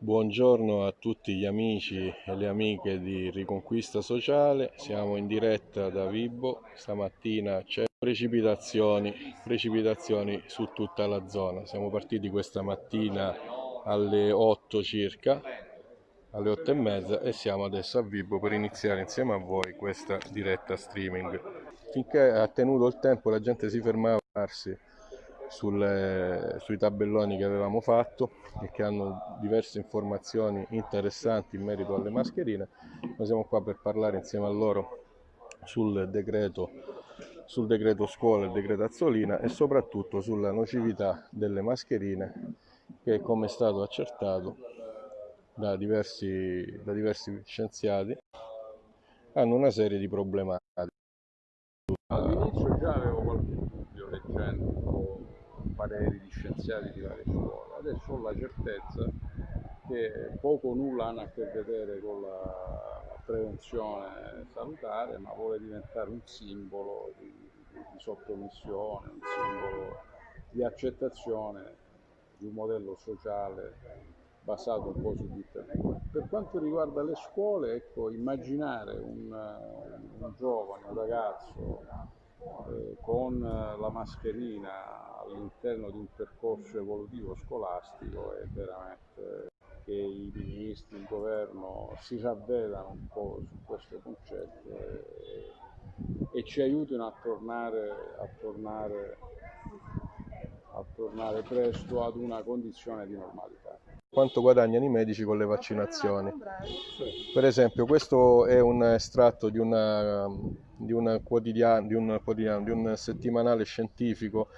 Buongiorno a tutti gli amici e le amiche di Riconquista Sociale, siamo in diretta da Vibo, stamattina c'è precipitazioni, precipitazioni su tutta la zona, siamo partiti questa mattina alle 8 circa, alle 8 e mezza e siamo adesso a Vibo per iniziare insieme a voi questa diretta streaming. Finché ha tenuto il tempo la gente si fermava sulle, sui tabelloni che avevamo fatto e che hanno diverse informazioni interessanti in merito alle mascherine. Noi siamo qua per parlare insieme a loro sul decreto, sul decreto scuola e il decreto Azzolina e soprattutto sulla nocività delle mascherine che come è stato accertato da diversi, da diversi scienziati hanno una serie di problematiche. All'inizio già avevo qualche dubbio leggendo pareri di scienziati di varie scuole. Adesso ho la certezza che poco o nulla hanno a che vedere con la prevenzione salutare, ma vuole diventare un simbolo di, di, di sottomissione, un simbolo di accettazione di un modello sociale basato un po' su te. Per quanto riguarda le scuole, ecco, immaginare un, un giovane, un ragazzo eh, con la mascherina all'interno di un percorso evolutivo scolastico è veramente che i ministri, il governo si ravvedano un po' su questo concetto e, e ci aiutino a tornare, a, tornare, a tornare presto ad una condizione di normalità. Quanto guadagnano i medici con le vaccinazioni. Per esempio questo è un estratto di, una, di, un quotidiano, di, un quotidiano, di un settimanale scientifico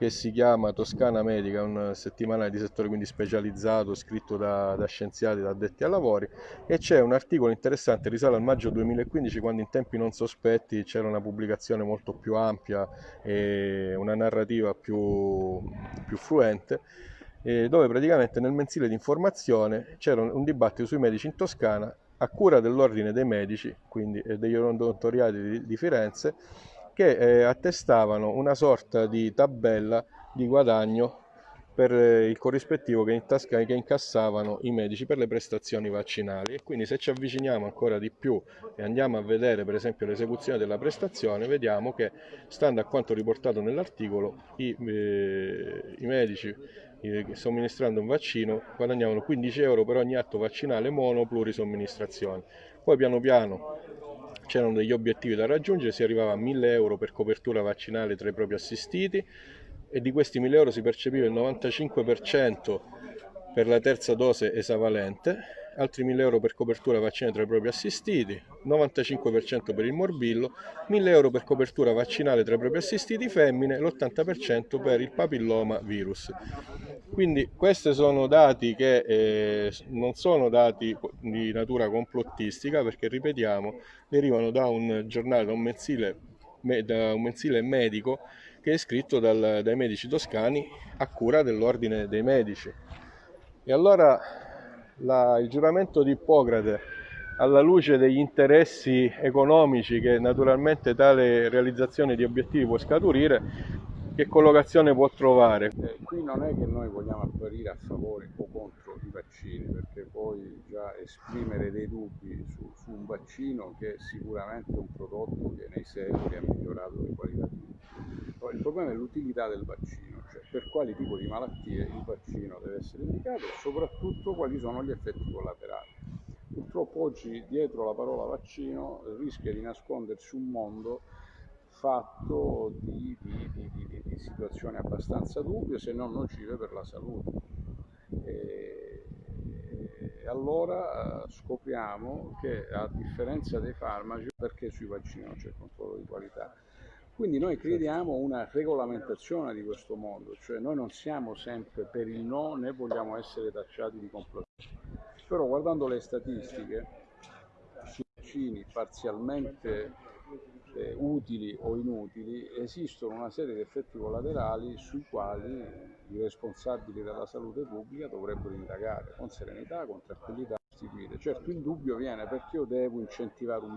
che si chiama Toscana Medica, un settimanale di settore quindi specializzato, scritto da, da scienziati, da addetti ai lavori, e c'è un articolo interessante, risale al maggio 2015, quando in tempi non sospetti c'era una pubblicazione molto più ampia e una narrativa più, più fluente, dove praticamente nel mensile di informazione c'era un, dibattito sui medici in Toscana a cura dell'ordine dei medici, quindi degli odontoriati di Firenze, che eh, attestavano una sorta di tabella di guadagno per eh, il corrispettivo che, in che incassavano i medici per le prestazioni vaccinali. E quindi se ci avviciniamo ancora di più e andiamo a vedere per esempio l'esecuzione della prestazione vediamo che stando a quanto riportato nell'articolo i, eh, i medici eh, somministrando un vaccino guadagnavano 15 euro per ogni atto vaccinale mono plurisomministrazione. Poi piano piano c'erano degli obiettivi da raggiungere, si arrivava a 1000 euro per copertura vaccinale tra i propri assistiti e di questi 1000 euro si percepiva il 95% per la terza dose esavalente, altri 1000 euro per copertura vaccinale tra i propri assistiti, 95% per il morbillo, 1000 euro per copertura vaccinale tra i propri assistiti femmine, l'80% per il papilloma virus. Quindi questi sono dati che eh, non sono dati di natura complottistica perché, ripetiamo, derivano da un giornale, da un mensile, da un mensile medico che è scritto dal, dai medici toscani a cura dell'ordine dei medici. E allora la, il giuramento di Ippocrate, alla luce degli interessi economici che naturalmente tale realizzazione di obiettivi può scaturire, che collocazione può trovare? Eh, qui non è che noi vogliamo apparire a favore o contro i vaccini, perché poi già esprimere dei dubbi su, su un vaccino che è sicuramente un prodotto che nei secoli ha migliorato le qualità di vita. Il problema è l'utilità del vaccino, cioè per quali tipi di malattie il vaccino deve essere indicato e soprattutto quali sono gli effetti collaterali. Purtroppo oggi dietro la parola vaccino rischia di nascondersi un mondo fatto di, di, di, di situazioni abbastanza dubbie se non nocive per la salute. E, e allora eh, scopriamo che a differenza dei farmaci, perché sui vaccini non c'è controllo di qualità, quindi noi crediamo una regolamentazione di questo mondo, cioè noi non siamo sempre per il no né vogliamo essere tacciati di complottismo. Però guardando le statistiche sui vaccini parzialmente eh, utili o inutili, esistono una serie di effetti collaterali sui quali i responsabili della salute pubblica dovrebbero indagare con serenità, con tranquillità costituite. Certo il dubbio viene perché io devo incentivare un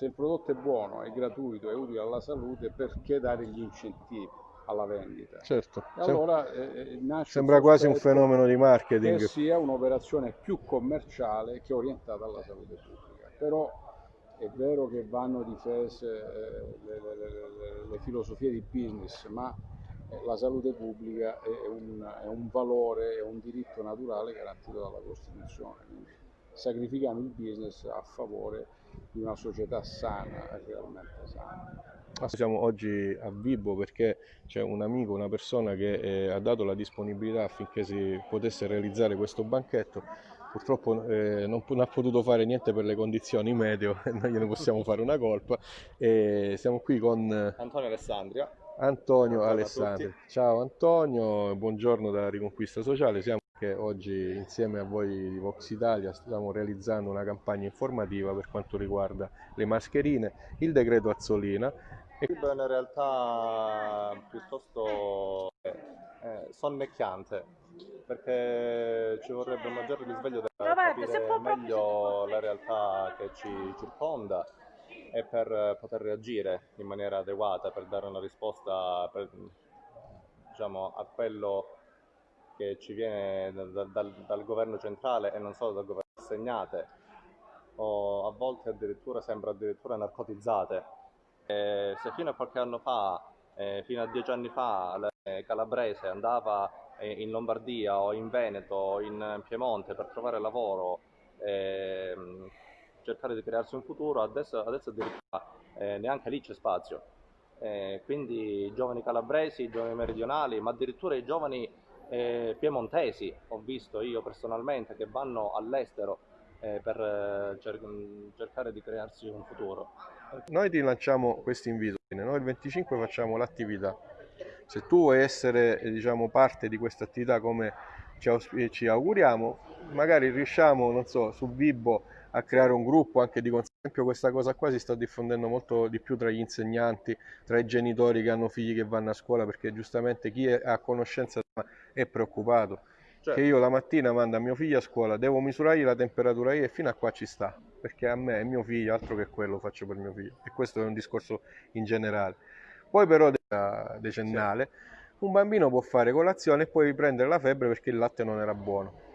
se il prodotto è buono, è gratuito, è utile alla salute, perché dare gli incentivi? alla vendita. Certo. allora eh, eh sembra quasi un fenomeno di marketing. Che sia un'operazione più commerciale che orientata alla salute pubblica. Però è vero che vanno difese eh, le, le, le, le, filosofie di business, ma eh, la salute pubblica è un, è un, valore, è un diritto naturale garantito dalla Costituzione. Quindi sacrificano il business a favore di una società sana, realmente sana. Siamo oggi a Vibo perché c'è un amico, una persona che eh, ha dato la disponibilità affinché si potesse realizzare questo banchetto. Purtroppo eh, non, non, ha potuto fare niente per le condizioni meteo, noi gliene possiamo fare una colpa. E siamo qui con Antonio Alessandria. Antonio Alessandria. Ciao Antonio, buongiorno da Riconquista Sociale. Siamo che oggi insieme a voi di Vox Italia stiamo realizzando una campagna informativa per quanto riguarda le mascherine, il decreto Azzolina. E... In realtà piuttosto eh, sonnecchiante perché ci vorrebbe un maggiore risveglio per capire meglio la realtà che ci circonda e per poter reagire in maniera adeguata, per dare una risposta per, diciamo, a quello che ci viene dal, dal, dal, governo centrale e non solo dal governo assegnate o a volte addirittura sembra addirittura narcotizzate. E se fino a qualche anno fa, eh, fino a dieci anni fa, la Calabrese andava in Lombardia o in Veneto o in Piemonte per trovare lavoro e cercare di crearsi un futuro, adesso, adesso addirittura eh, neanche lì c'è spazio. Eh, quindi i giovani calabresi, i giovani meridionali, ma addirittura i giovani eh, piemontesi, ho visto io personalmente, che vanno all'estero eh, per eh, cer cercare di crearsi un futuro. Noi ti lanciamo questo invito, noi il 25 facciamo l'attività. Se tu vuoi essere diciamo, parte di questa attività come ci, auguriamo, magari riusciamo, non so, su Vibo a creare un gruppo anche di esempio questa cosa qua si sta diffondendo molto di più tra gli insegnanti, tra i genitori che hanno figli che vanno a scuola perché giustamente chi è a conoscenza è preoccupato. Certo. Che io la mattina mando a mio figlio a scuola, devo misurargli la temperatura io e fino a qua ci sta, perché a me è mio figlio, altro che quello faccio per mio figlio. E questo è un discorso in generale. Poi però decennale, sì. un bambino può fare colazione e poi riprendere la febbre perché il latte non era buono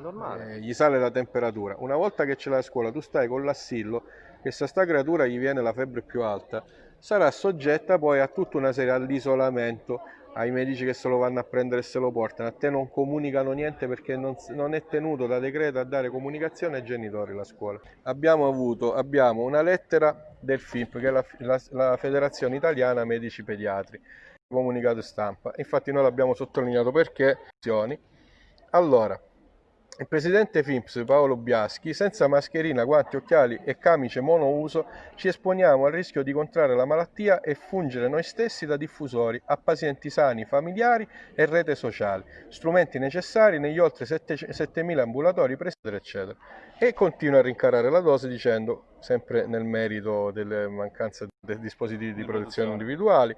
Normale. Eh, gli sale la temperatura. Una volta che ce l'hai a scuola, tu stai con l'assillo, che se a sta creatura gli viene la febbre più alta, sarà soggetta poi a tutta una serie all'isolamento, ai medici che se lo vanno a prendere e se lo portano. A te non comunicano niente perché non, non è tenuto da decreto a dare comunicazione ai genitori la scuola. Abbiamo avuto abbiamo una lettera del FIP, che è la, la, la Federazione Italiana Medici Pediatri, comunicato stampa. Infatti noi l'abbiamo sottolineato perché... Allora, il presidente FIMPS Paolo Biaschi, senza mascherina, guanti, occhiali e camice monouso, ci esponiamo al rischio di contrarre la malattia e fungere noi stessi da diffusori a pazienti sani, familiari e rete sociale, strumenti necessari negli oltre 7.000 ambulatori presenti, eccetera. E continua a rincarare la dose dicendo, sempre nel merito delle mancanze dei dispositivi di protezione individuali,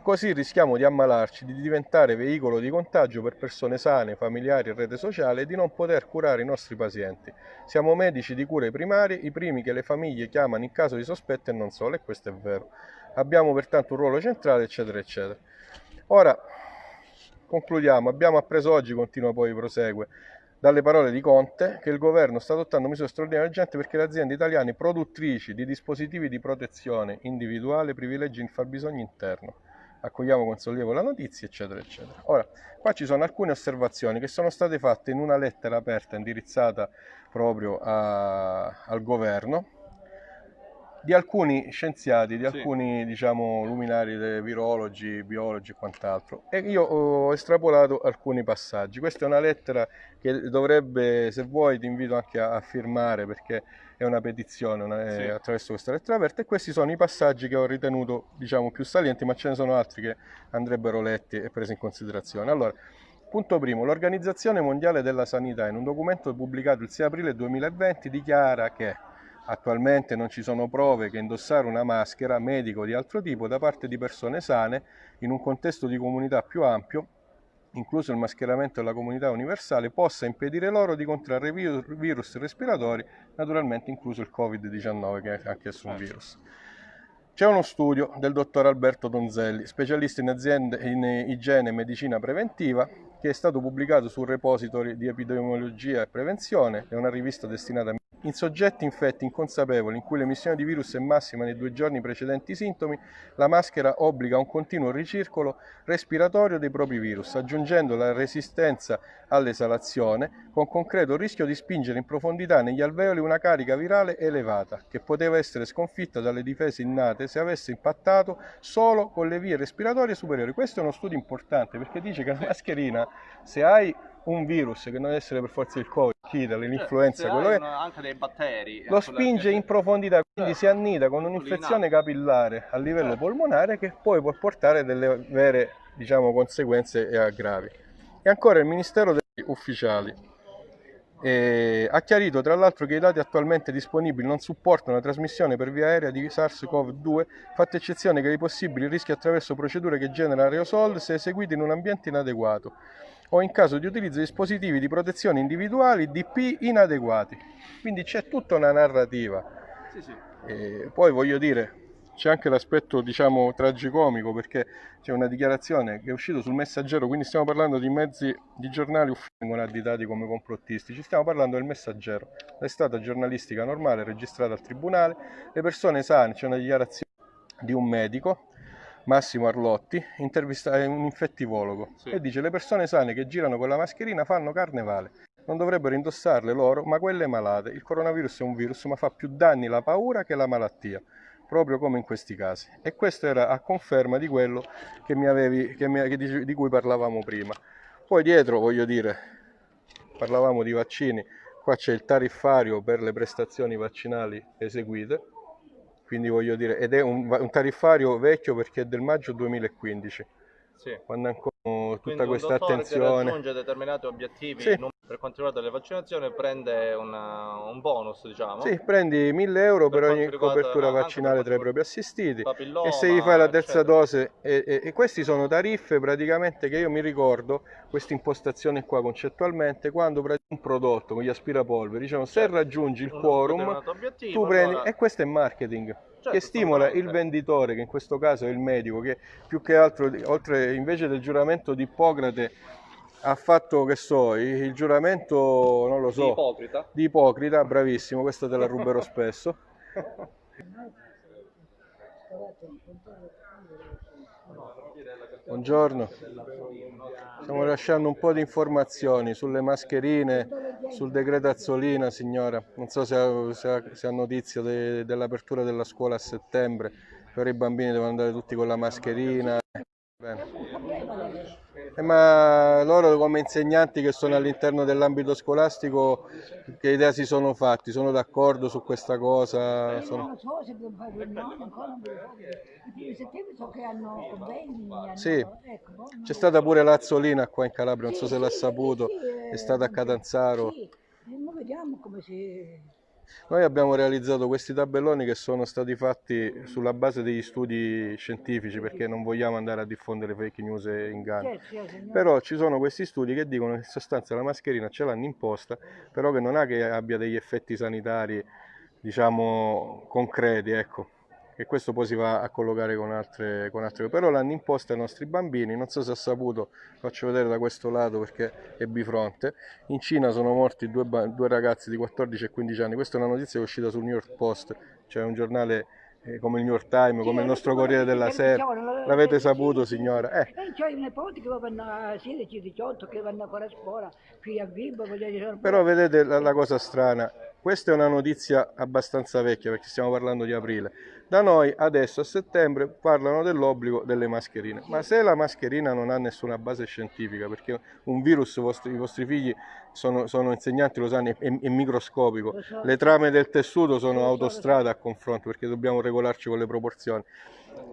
così rischiamo di ammalarci, di diventare veicolo di contagio per persone sane, familiari e rete sociale e di non poter curare i nostri pazienti. Siamo medici di cure primarie, i primi che le famiglie chiamano in caso di sospetto e non solo, e questo è vero. Abbiamo pertanto un ruolo centrale, eccetera, eccetera. Ora, concludiamo, abbiamo appreso oggi, continua poi, prosegue, dalle parole di Conte che il governo sta adottando misure straordinarie urgenti perché le aziende italiane produttrici di dispositivi di protezione individuale privilegino il fabbisogno interno. Accogliamo con sollievo la notizia, eccetera, eccetera. Ora, qua ci sono alcune osservazioni che sono state fatte in una lettera aperta indirizzata proprio a, al governo di alcuni scienziati, di alcuni sì. diciamo, luminari, virologi, biologi e quant'altro. E io ho estrapolato alcuni passaggi. Questa è una lettera che dovrebbe, se vuoi, ti invito anche a, a firmare perché è una petizione una, sì. attraverso questa lettera aperta e questi sono i passaggi che ho ritenuto diciamo, più salienti, ma ce ne sono altri che andrebbero letti e presi in considerazione. Allora, Punto primo, l'Organizzazione Mondiale della Sanità in un documento pubblicato il 6 aprile 2020 dichiara che Attualmente non ci sono prove che indossare una maschera medico o di altro tipo da parte di persone sane in un contesto di comunità più ampio, incluso il mascheramento della comunità universale, possa impedire loro di contrarre virus respiratori, naturalmente incluso il Covid-19 che è anche un certo. virus. C'è uno studio del dottor Alberto Donzelli, specialista in, aziende, in igiene e medicina preventiva, che è stato pubblicato sul repository di epidemiologia e prevenzione, è una rivista destinata a in soggetti infetti inconsapevoli in cui l'emissione di virus è massima nei due giorni precedenti i sintomi, la maschera obbliga un continuo ricircolo respiratorio dei propri virus, aggiungendo la resistenza all'esalazione, con concreto rischio di spingere in profondità negli alveoli una carica virale elevata, che poteva essere sconfitta dalle difese innate se avesse impattato solo con le vie respiratorie superiori. Questo è uno studio importante perché dice che la mascherina, se hai un virus che non deve essere per forza il Covid, l'Hida, cioè, l'influenza, quello che anche dei batteri, lo spinge in profondità, quindi si annida con un'infezione capillare a livello certo. polmonare che poi può portare delle vere diciamo, conseguenze e aggravi. E ancora il Ministero degli Ufficiali eh, ha chiarito tra l'altro che i dati attualmente disponibili non supportano la trasmissione per via aerea di SARS-CoV-2, fatta eccezione che i possibili rischi attraverso procedure che generano aerosol se eseguite in un ambiente inadeguato o in caso di utilizzo di dispositivi di protezione individuali DP inadeguati. Quindi c'è tutta una narrativa. Sì, sì. E poi voglio dire, c'è anche l'aspetto diciamo tragicomico perché c'è una dichiarazione che è uscita sul messaggero, quindi stiamo parlando di mezzi di giornali ufficiali vengono additati come complottistici, stiamo parlando del messaggero, è stata giornalistica normale registrata al tribunale, le persone sane, c'è una dichiarazione di un medico Massimo Arlotti, intervista è un infettivologo, sì. e dice le persone sane che girano con la mascherina fanno carnevale. Non dovrebbero indossarle loro, ma quelle malate. Il coronavirus è un virus, ma fa più danni la paura che la malattia, proprio come in questi casi. E questo era a conferma di quello che mi avevi, che mi, di, di cui parlavamo prima. Poi dietro, voglio dire, parlavamo di vaccini, qua c'è il tariffario per le prestazioni vaccinali eseguite, quindi voglio dire, ed è un, un tariffario vecchio perché è del maggio 2015, sì. quando ancora tutta questa attenzione. Che raggiunge determinati obiettivi sì per quanto riguarda le vaccinazioni prende una, un bonus, diciamo. Sì, prendi 1000 euro per, per ogni copertura vaccinale tra i propri assistiti e se gli fai la terza eccetera. dose, e, e, e, questi sono tariffe praticamente che io mi ricordo, questa impostazione qua concettualmente, quando prendi un prodotto con gli aspirapolveri, diciamo se certo. raggiungi il quorum, tu prendi, allora... e questo è marketing. Certo, che stimola il venditore, che in questo caso è il medico, che più che altro, oltre invece del giuramento di Ippocrate, ha fatto, che so, il giuramento, non lo so, di ipocrita, di ipocrita bravissimo, questo te la ruberò spesso. Buongiorno, stiamo lasciando un po' di informazioni sulle mascherine, sul decreto Azzolina signora, non so se ha, se ha, se ha notizia de, dell'apertura della scuola a settembre, però i bambini devono andare tutti con la mascherina. Bene. Eh, ma loro come insegnanti che sono all'interno dell'ambito scolastico che idea si sono fatti? Sono d'accordo su questa cosa? Sono... Non lo so se devono fare riunioni, ancora non lo so. Settembre so che hanno convegni. Hanno... Sì, ecco, c'è stata pure l'Azzolina qua in Calabria, non so se l'ha saputo, è stata a Catanzaro. Sì, e vediamo come si... Noi abbiamo realizzato questi tabelloni che sono stati fatti sulla base degli studi scientifici perché non vogliamo andare a diffondere fake news e inganni. Però ci sono questi studi che dicono che in sostanza la mascherina ce l'hanno imposta, però che non ha che abbia degli effetti sanitari diciamo concreti, ecco e questo poi si va a collocare con altre, con altre però l'hanno imposta ai nostri bambini, non so se ha saputo, faccio vedere da questo lato perché è bifronte, in Cina sono morti due, due ragazzi di 14 e 15 anni, questa è una notizia che è uscita sul New York Post, cioè un giornale eh, come il New York Times, come il nostro Corriere della Sera, l'avete saputo signora? Eh. c'ho i nipoti che vanno a 16-18, che vanno ancora a scuola, qui a Vibo, Però vedete la, la cosa strana, questa è una notizia abbastanza vecchia perché stiamo parlando di aprile, da noi adesso a settembre parlano dell'obbligo delle mascherine, ma se la mascherina non ha nessuna base scientifica, perché un virus, vostri, i vostri figli sono, sono, insegnanti, lo sanno, è, è microscopico, le trame del tessuto sono autostrada a confronto, perché dobbiamo regolarci con le proporzioni.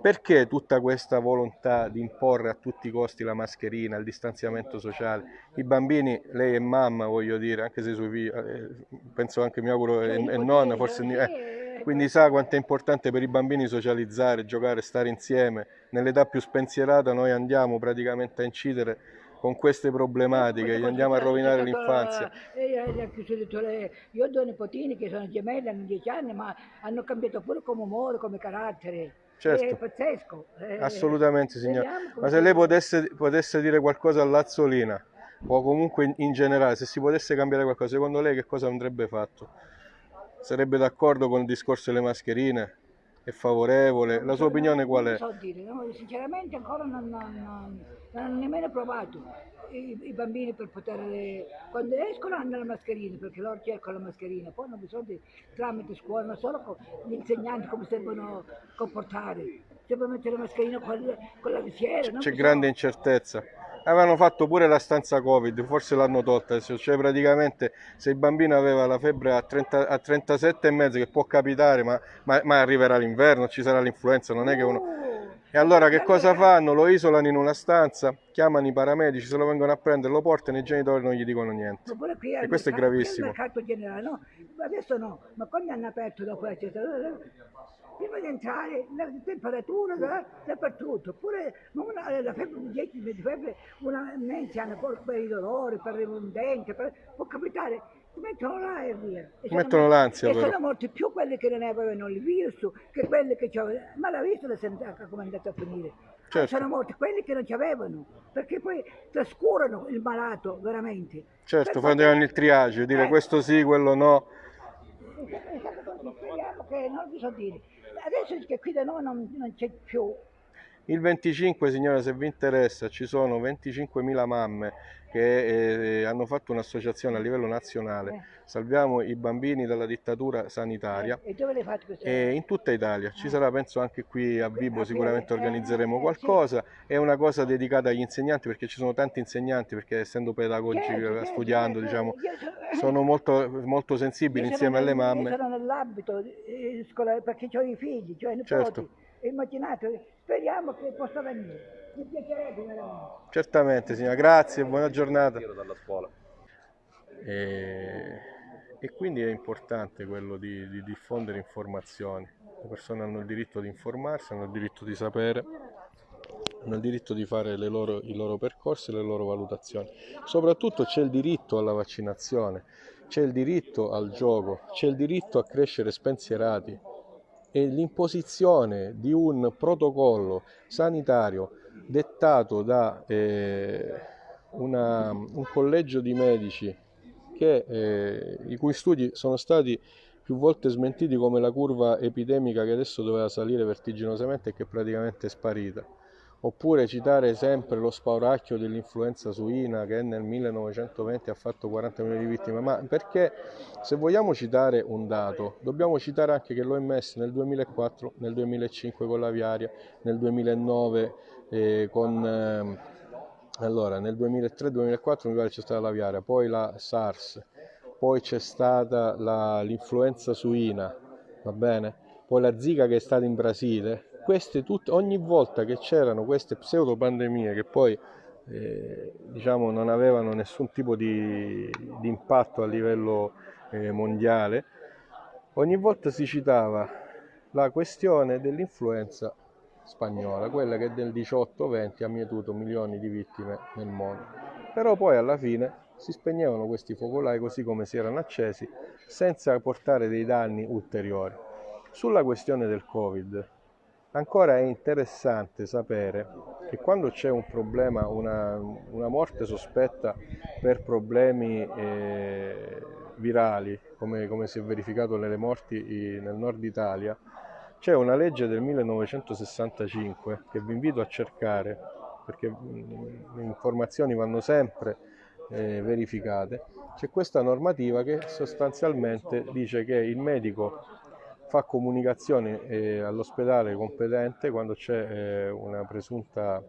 Perché tutta questa volontà di imporre a tutti i costi la mascherina, il distanziamento sociale? I bambini, lei è mamma, voglio dire, anche se i suoi figli, eh, penso anche, mi auguro, è, è nonna, forse... Eh, quindi sa quanto è importante per i bambini socializzare, giocare, stare insieme. Nell'età più spensierata noi andiamo praticamente a incidere con queste problematiche, gli andiamo a rovinare l'infanzia. Io ho due nipotini che sono gemelli, hanno dieci anni, ma hanno cambiato pure come umore, come carattere. Certo. è pazzesco. Eh, Assolutamente signora. Ma se lei potesse, potesse dire qualcosa all'Azzolina, o comunque in, in generale, se si potesse cambiare qualcosa, secondo lei che cosa andrebbe fatto? Sarebbe d'accordo con il discorso delle mascherine? È favorevole? La sua opinione qual Non è? so dire, no, sinceramente ancora non, non- non- non hanno nemmeno provato i, i bambini per poter, quando escono hanno la mascherina, perché loro cercano la mascherina, poi non bisogno di tramite scuola, ma solo con gli insegnanti come si devono comportare, si deve mettere la mascherina con, con la visiera. non C'è grande incertezza. Avevano fatto pure la stanza Covid, forse l'hanno tolta cioè praticamente se il bambino aveva la febbre a, 30, a 37 e mezzo, che può capitare, ma, ma- ma arriverà l'inverno, ci sarà l'influenza, non è che uno... Uh, E allora che cosa fanno? Lo isolano in una stanza, chiamano i paramedici, se lo vengono a prendere, lo portano e i genitori non gli dicono niente. E questo è mercato- gravissimo. al mercato generale, no? Adesso no, ma quando hanno aperto dopo la città, prima di entrare la temperatura da- dappertutto, pure ma una- la febbre di 10 di febbre, una un'anziana per, i dolori, per un dente, per- può capitare, ti mettono là e via. E mettono l'ansia, E però. sono morti più quelli che non avevano il virus che quelli che c'avevano. Ma l'ha visto la sanità come è andata a finire? Certo. Sono morti quelli che non ci avevano, perché poi trascurano il malato veramente. Certo, Per facevano il triage, dire Eh. questo sì, quello no. Speriamo che non so dire. Adesso che qui da noi non, non c'è più. Il 25, signora, se vi interessa, ci sono 25.000 mamme che eh, hanno fatto un'associazione a livello nazionale. Salviamo i bambini dalla dittatura sanitaria. E dove le fate queste E in tutta Italia ci sarà, penso anche qui a Vibo, sicuramente Eh, organizzeremo eh, qualcosa. È una cosa dedicata agli insegnanti perché ci sono tanti insegnanti, perché essendo pedagogici, Certo, eh, certo, studiando, certo. diciamo, sono molto, molto sensibili insieme alle mamme. sono nell'ambito eh, scolare perché ho i figli, cioè i nipoti. Certo. Immaginate, speriamo che possa venire. Mi piacerebbe veramente. Certamente, signora, grazie, buona giornata. Giro dalla scuola. E, e quindi è importante quello di, di diffondere informazioni. Le persone hanno il diritto di informarsi, hanno il diritto di sapere, hanno il diritto di fare le loro- i loro percorsi e le loro valutazioni. Soprattutto c'è il diritto alla vaccinazione, c'è il diritto al gioco, c'è il diritto a crescere spensierati e l'imposizione di un protocollo sanitario dettato da eh, una- un collegio di medici che, eh, i cui studi sono stati più volte smentiti come la curva epidemica che adesso doveva salire vertiginosamente e che praticamente è sparita. Oppure citare sempre lo spauracchio dell'influenza suina che nel 1920 ha fatto 40 milioni di vittime, ma perché se vogliamo citare un dato, dobbiamo citare anche che l'OMS nel 2004, nel 2005 con l'aviaria, nel 2009 eh, con... ehm, allora, nel 2003-2004 mi pare c'è stata l'aviaria, poi la SARS, poi c'è stata l'influenza suina, va bene? Poi la Zika che è stata in Brasile. Queste tutte, ogni volta che c'erano queste pseudopandemie che poi eh, diciamo non avevano nessun tipo di, di impatto a livello eh, mondiale, ogni volta si citava la questione dell'influenza spagnola, quella che nel 18-20 ha mietuto milioni di vittime nel mondo. Però poi alla fine si spegnevano questi focolai così come si erano accesi, senza portare dei danni ulteriori. Sulla questione del Covid, ancora è interessante sapere che quando c'è un problema, una, una morte sospetta per problemi eh, virali, come, come si è verificato nelle morti nel nord Italia, c'è una legge del 1965 che vi invito a cercare perché mh, le informazioni vanno sempre eh, verificate. C'è questa normativa che sostanzialmente dice che il medico fa comunicazione eh, all'ospedale competente quando c'è eh, una presunta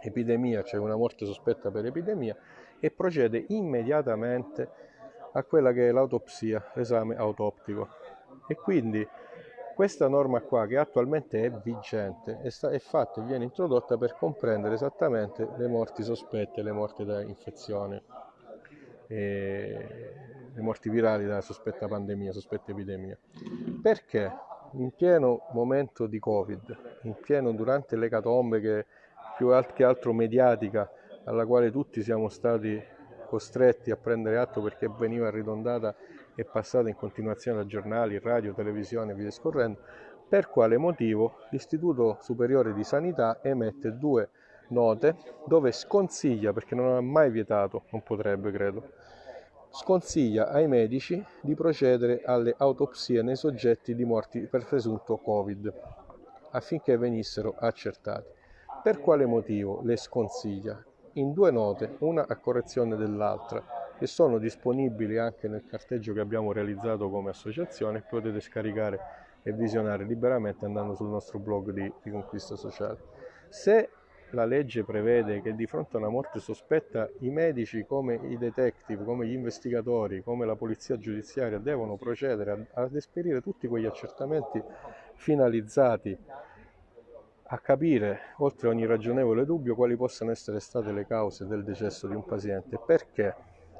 epidemia, cioè una morte sospetta per epidemia, e procede immediatamente a quella che è l'autopsia, l'esame autoptico. E quindi questa norma qua, che attualmente è vigente, è, sta- è fatta e viene introdotta per comprendere esattamente le morti sospette, le morti da infezione, e le morti virali da sospetta pandemia, sospetta epidemia. Perché in pieno momento di Covid, in pieno durante l'ecatombe che più che altro mediatica, alla quale tutti siamo stati costretti a prendere atto perché veniva ridondata e passata in continuazione da giornali, radio, televisione e via discorrendo, per quale motivo l'Istituto Superiore di Sanità emette due note dove sconsiglia, perché non ha mai vietato, non potrebbe credo, sconsiglia ai medici di procedere alle autopsie nei soggetti di morti per presunto Covid affinché venissero accertati. Per quale motivo le sconsiglia? In due note, una a correzione dell'altra, che sono disponibili anche nel carteggio che abbiamo realizzato come associazione, potete scaricare e visionare liberamente andando sul nostro blog di, di Conquista Sociale. Se la legge prevede che di fronte a una morte sospetta i medici come i detective, come gli investigatori, come la polizia giudiziaria devono procedere ad esperire tutti quegli accertamenti finalizzati a capire, oltre ogni ragionevole dubbio, quali possano essere state le cause del decesso di un paziente. Perché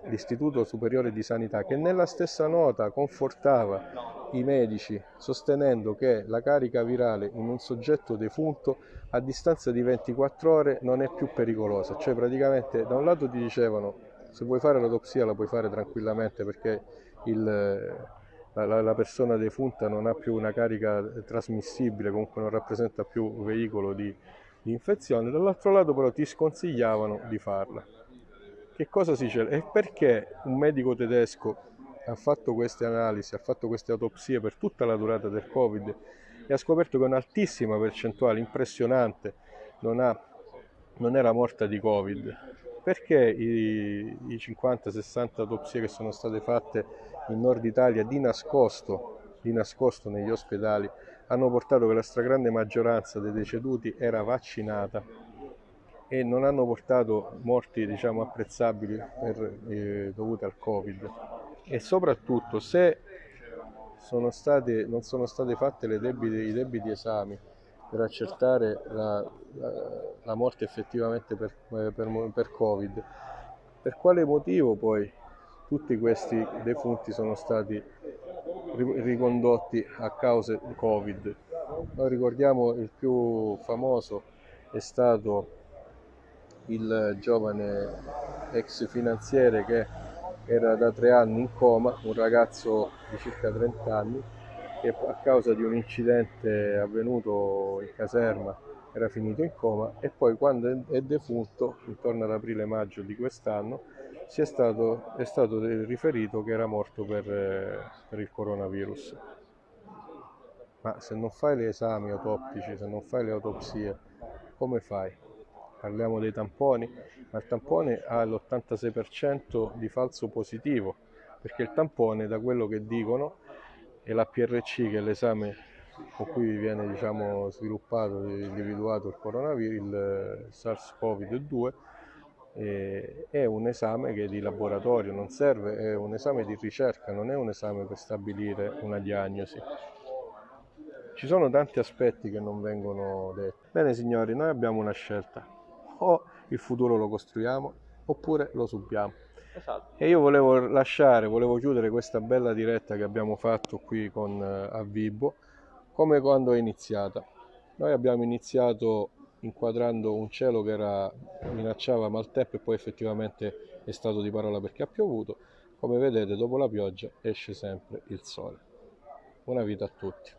l'Istituto Superiore di Sanità, che nella stessa nota confortava i medici sostenendo che la carica virale in un soggetto defunto a distanza di 24 ore non è più pericolosa, cioè praticamente da un lato ti dicevano se vuoi fare l'autopsia la puoi fare tranquillamente perché il, la, la, persona defunta non ha più una carica trasmissibile, comunque non rappresenta più veicolo di, di infezione, dall'altro lato però ti sconsigliavano di farla. Che cosa si dice? E perché un medico tedesco ha fatto queste analisi, ha fatto queste autopsie per tutta la durata del Covid e ha scoperto che un'altissima percentuale, impressionante, non, ha, non era morta di Covid. Perché i, i 50-60 autopsie che sono state fatte in Nord Italia di nascosto, di nascosto negli ospedali hanno portato che la stragrande maggioranza dei deceduti era vaccinata e non hanno portato morti diciamo, apprezzabili per, eh, dovute al Covid. E soprattutto se sono state, non sono state fatte debite, i debiti esami per accertare la, la, la morte effettivamente per, per, per, Covid, per quale motivo poi tutti questi defunti sono stati ricondotti a cause Covid? Noi ricordiamo il più famoso è stato il giovane ex finanziere che era da tre anni in coma, un ragazzo di circa 30 anni che a causa di un incidente avvenuto in caserma era finito in coma e poi quando è defunto, intorno ad aprile-maggio di quest'anno, è stato, è stato riferito che era morto per, per il coronavirus. Ma se non fai gli esami autoptici, se non fai le autopsie, come fai? Parliamo dei tamponi, ma il tampone ha l'86% di falso positivo, perché il tampone, da quello che dicono, è la PRC, che è l'esame con cui viene diciamo, sviluppato individuato il coronavirus, il SARS-CoV-2, è un esame che è di laboratorio, non serve, è un esame di ricerca, non è un esame per stabilire una diagnosi. Ci sono tanti aspetti che non vengono detti. Bene signori, noi abbiamo una scelta, o il futuro lo costruiamo oppure lo subiamo. Esatto. E io volevo lasciare, volevo chiudere questa bella diretta che abbiamo fatto qui con uh, Avvibo come quando è iniziata. Noi abbiamo iniziato inquadrando un cielo che era, minacciava maltempo e poi effettivamente è stato di parola perché ha piovuto. Come vedete dopo la pioggia esce sempre il sole. Buona vita a tutti.